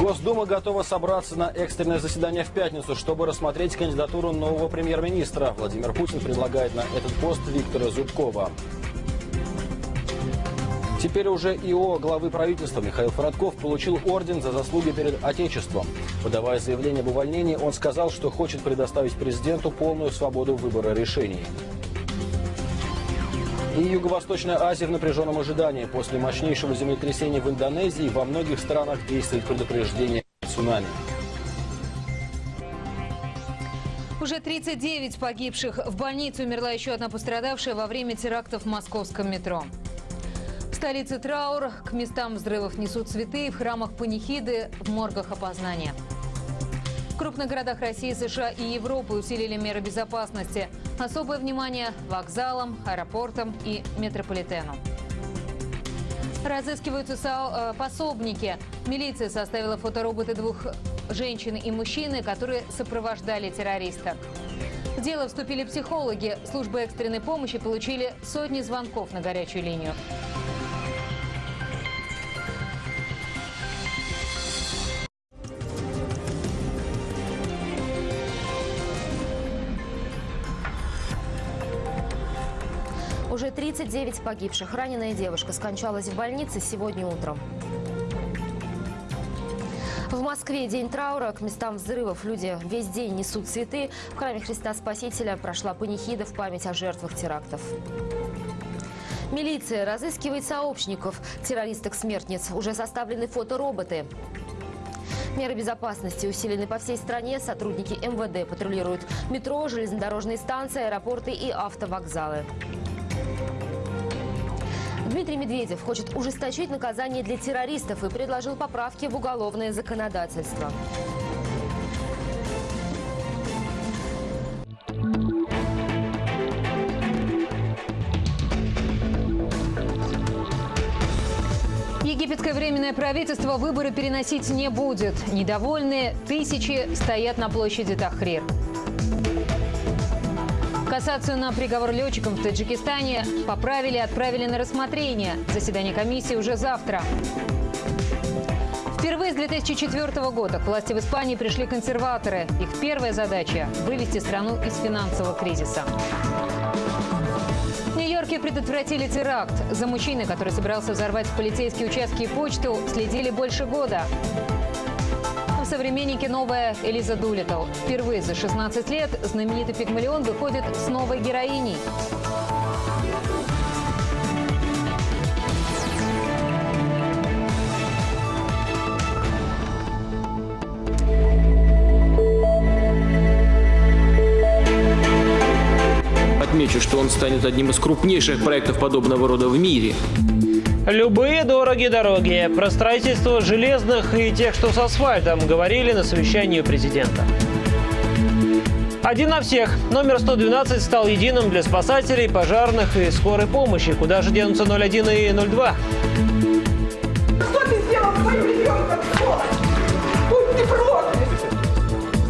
Госдума готова собраться на экстренное заседание в пятницу, чтобы рассмотреть кандидатуру нового премьер-министра. Владимир Путин предлагает на этот пост Виктора Зубкова. Теперь уже ИО главы правительства Михаил Фродков получил орден за заслуги перед Отечеством. Подавая заявление об увольнении, он сказал, что хочет предоставить президенту полную свободу выбора решений. И Юго-Восточная Азия в напряженном ожидании. После мощнейшего землетрясения в Индонезии во многих странах действует предупреждение цунами. Уже 39 погибших. В больнице умерла еще одна пострадавшая во время терактов в московском метро. В столице траур. К местам взрывов несут цветы. В храмах панихиды, в моргах опознания. В крупных городах России, США и Европы усилили меры безопасности. Особое внимание вокзалам, аэропортам и метрополитену. Разыскиваются э, пособники. Милиция составила фотороботы двух женщин и мужчины, которые сопровождали террориста. В дело вступили психологи. Службы экстренной помощи получили сотни звонков на горячую линию. Уже 39 погибших. Раненая девушка скончалась в больнице сегодня утром. В Москве день траура. К местам взрывов люди весь день несут цветы. В храме Христа Спасителя прошла панихида в память о жертвах терактов. Милиция разыскивает сообщников террористок-смертниц. Уже составлены фотороботы. Меры безопасности усилены по всей стране. Сотрудники МВД патрулируют метро, железнодорожные станции, аэропорты и автовокзалы. Дмитрий Медведев хочет ужесточить наказание для террористов и предложил поправки в уголовное законодательство. Египетское временное правительство выборы переносить не будет. Недовольные тысячи стоят на площади Тахрир. Кассацию на приговор летчикам в Таджикистане поправили и отправили на рассмотрение. Заседание комиссии уже завтра. Впервые с 2004 года к власти в Испании пришли консерваторы. Их первая задача – вывести страну из финансового кризиса. В Нью-Йорке предотвратили теракт. За мужчиной, который собирался взорвать полицейские участки и почту, следили больше года. В «Современнике» новая Элиза Дулиттл. Впервые за 16 лет знаменитый пигмалион выходит с новой героиней. Отмечу, что он станет одним из крупнейших проектов подобного рода в мире. Любые дорогие дороги, про строительство железных и тех, что с асфальтом, говорили на совещании президента. Один на всех. Номер 112 стал единым для спасателей, пожарных и скорой помощи. Куда же денутся 01 и 02? Что ты сделал с моим ребенком? Будь ты проклят!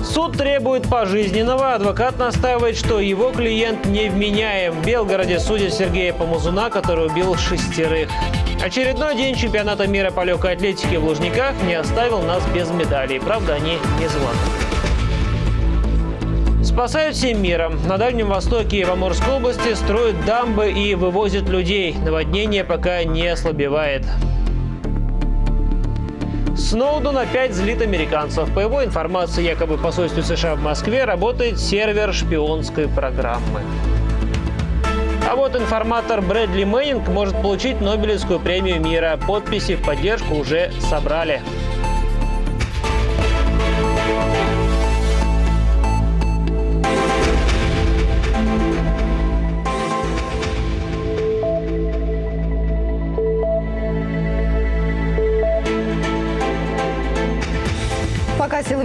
Суд требует пожизненного. Адвокат настаивает, что его клиент невменяем. В Белгороде судят Сергея Помазуна, который убил шестерых. Очередной день чемпионата мира по легкой атлетике в Лужниках не оставил нас без медалей. Правда, они не золотые. Спасают всем миром. На Дальнем Востоке и в Амурской области строят дамбы и вывозят людей. Наводнение пока не ослабевает. Сноуден опять злит американцев. По его информации, якобы в посольстве США в Москве работает сервер шпионской программы. А вот информатор Брэдли Мэннинг может получить Нобелевскую премию мира. Подписи в поддержку уже собрали.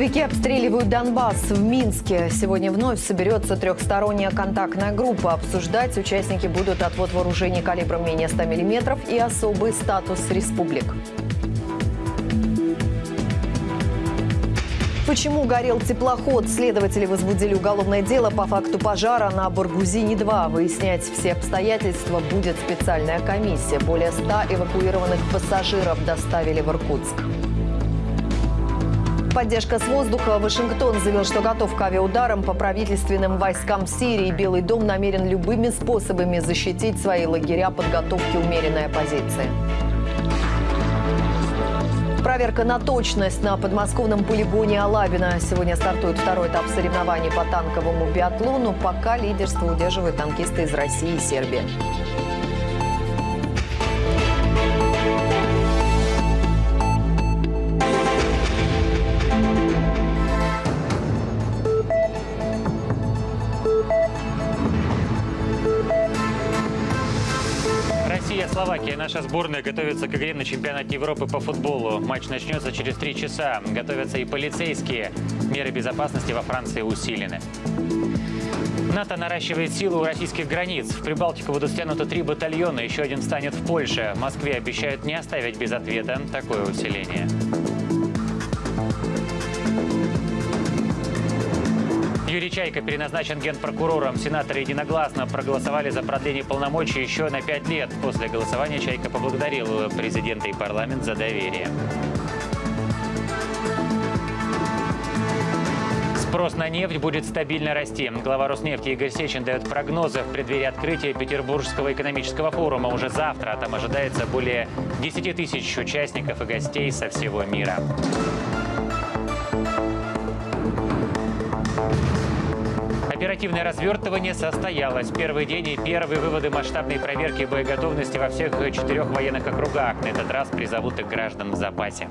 Силовики обстреливают Донбасс в Минске, сегодня вновь соберется трехсторонняя контактная группа. Обсуждать участники будут отвод вооружений калибром менее 100 мм и особый статус республик. Почему горел теплоход? Следователи возбудили уголовное дело по факту пожара на Баргузине-2. Выяснять все обстоятельства будет специальная комиссия. Более 100 эвакуированных пассажиров доставили в Иркутск. Поддержка с воздуха. Вашингтон заявил, что готов к авиаударам по правительственным войскам Сирии. Белый дом намерен любыми способами защитить свои лагеря подготовки умеренной оппозиции. Проверка на точность на подмосковном полигоне Алабина. Сегодня стартует второй этап соревнований по танковому биатлону. Пока лидерство удерживают танкисты из России и Сербии. Россия-Словакия. Наша сборная готовится к игре на чемпионате Европы по футболу. Матч начнется через три часа. Готовятся и полицейские. Меры безопасности во Франции усилены. НАТО наращивает силу у российских границ. В Прибалтику будут стянуты три батальона, еще один станет в Польше. В Москве обещают не оставить без ответа такое усиление. Юрий Чайка переназначен генпрокурором. Сенаторы единогласно проголосовали за продление полномочий еще на пять лет. После голосования Чайка поблагодарил президента и парламент за доверие. Спрос на нефть будет стабильно расти. Глава Роснефти Игорь Сечин дает прогнозы в преддверии открытия Петербургского экономического форума. Уже завтра там ожидается более 10 тысяч участников и гостей со всего мира. Оперативное развертывание состоялось. Первый день и первые выводы масштабной проверки боеготовности во всех четырех военных округах. На этот раз призовут и граждан в запасе.